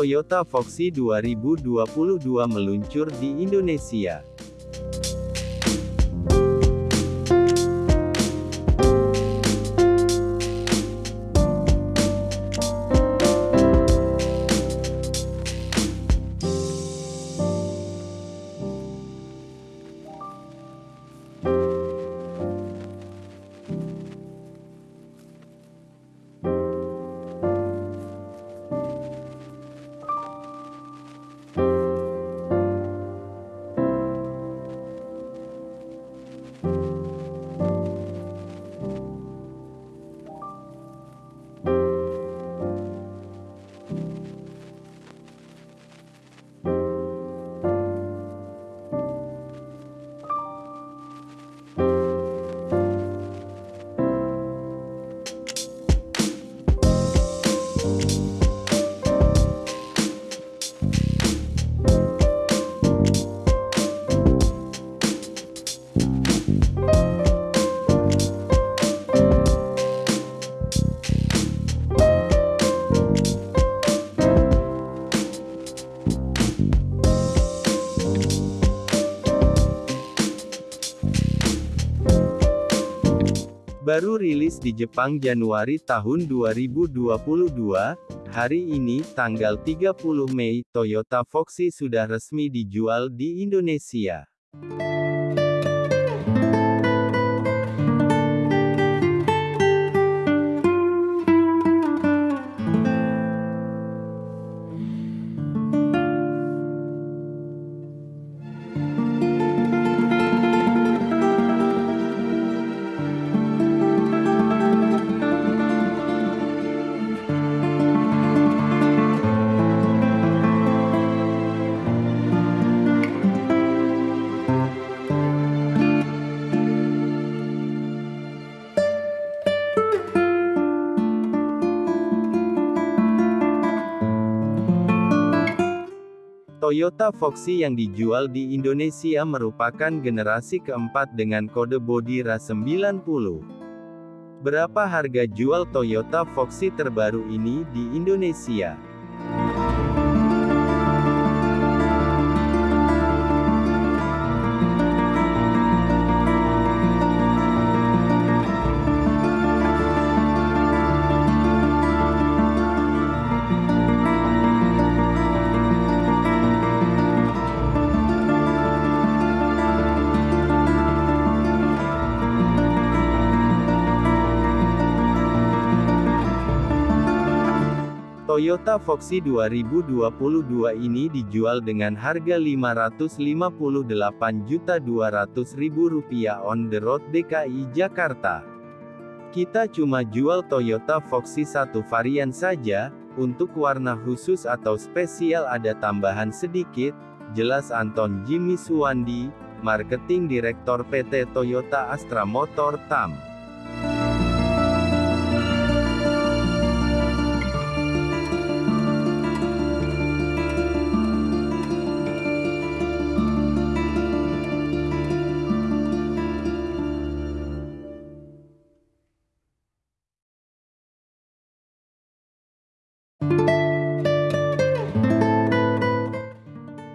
Toyota Foxy 2022 meluncur di Indonesia. Baru rilis di Jepang Januari tahun 2022, hari ini, tanggal 30 Mei, Toyota Foxy sudah resmi dijual di Indonesia. Toyota Foxy yang dijual di Indonesia merupakan generasi keempat dengan kode bodi RA90. Berapa harga jual Toyota Foxy terbaru ini di Indonesia? Toyota Foxy 2022 ini dijual dengan harga Rp558.200.000 on the road DKI Jakarta. Kita cuma jual Toyota Foxy satu varian saja, untuk warna khusus atau spesial ada tambahan sedikit, jelas Anton Jimmy Suwandi, Marketing Direktor PT Toyota Astra Motor TAM.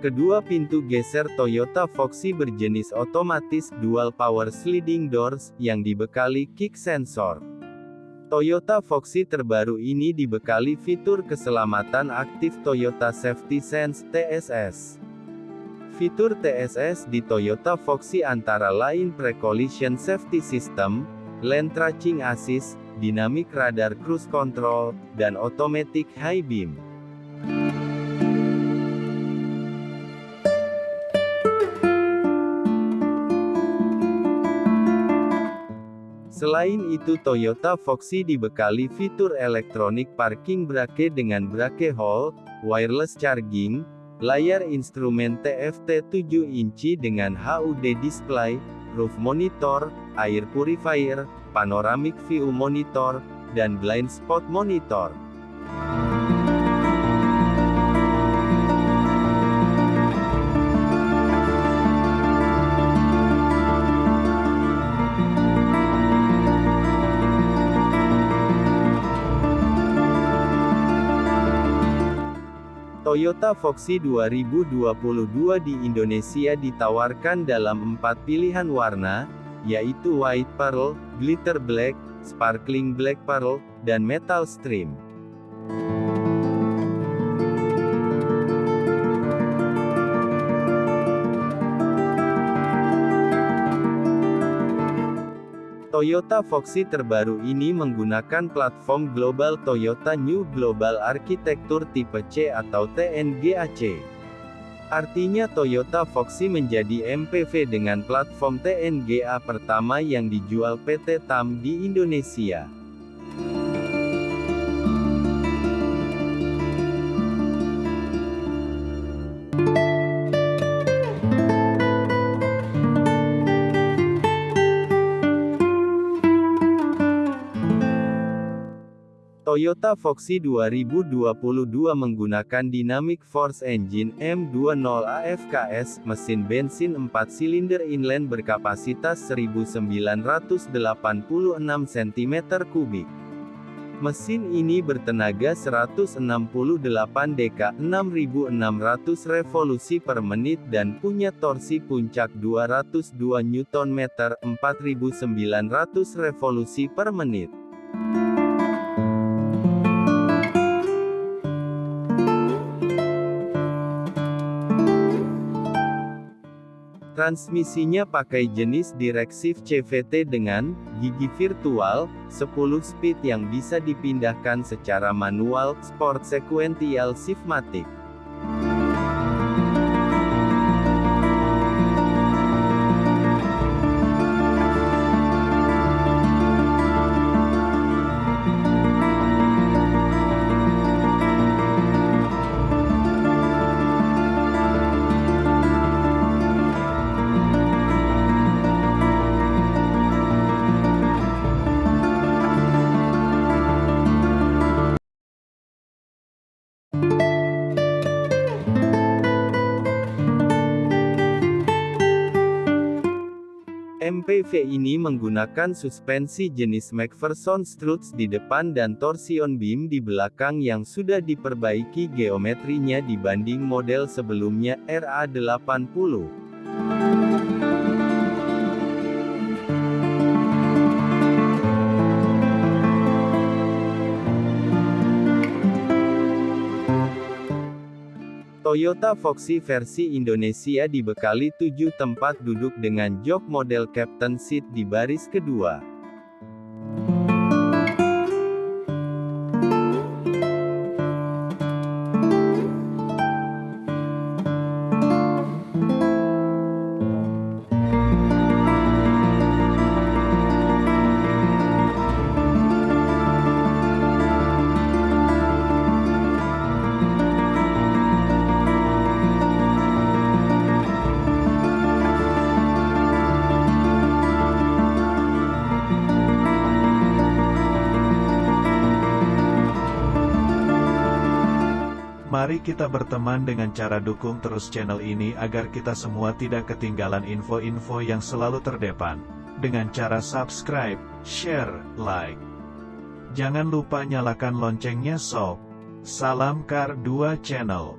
Kedua pintu geser Toyota Foxy berjenis otomatis dual power sliding doors, yang dibekali kick sensor. Toyota Foxy terbaru ini dibekali fitur keselamatan aktif Toyota Safety Sense TSS. Fitur TSS di Toyota Foxy antara lain Pre-Collision Safety System, Lane Tracking Assist, Dynamic Radar Cruise Control, dan Automatic High Beam. Selain itu Toyota Foxy dibekali fitur elektronik parking brake dengan brake hold, wireless charging, layar instrumen TFT 7 inci dengan HUD display, roof monitor, air purifier, panoramic view monitor, dan blind spot monitor. Toyota Foxy 2022 di Indonesia ditawarkan dalam empat pilihan warna, yaitu White Pearl, Glitter Black, Sparkling Black Pearl, dan Metal Stream. Toyota Foxy terbaru ini menggunakan platform global Toyota New Global Architecture tipe C atau TNGAC. Artinya Toyota Foxy menjadi MPV dengan platform TNGA pertama yang dijual PT TAM di Indonesia. Toyota Foxy 2022 menggunakan Dynamic Force Engine M20 AFKS, mesin bensin 4 silinder inline berkapasitas 1986 cm3. Mesin ini bertenaga 168 dk 6600 revolusi per menit dan punya torsi puncak 202 Nm 4900 revolusi per menit. Transmisinya pakai jenis Directive CVT dengan gigi virtual 10 speed yang bisa dipindahkan secara manual, Sport Sequential Shiftmatic. MPV ini menggunakan suspensi jenis McPherson Struts di depan dan torsion beam di belakang yang sudah diperbaiki geometrinya dibanding model sebelumnya, RA80. Toyota Foxy versi Indonesia dibekali 7 tempat duduk dengan jok model Captain Seat di baris kedua. Kita berteman dengan cara dukung terus channel ini agar kita semua tidak ketinggalan info-info yang selalu terdepan. Dengan cara subscribe, share, like. Jangan lupa nyalakan loncengnya sob. Salam Kar 2 Channel.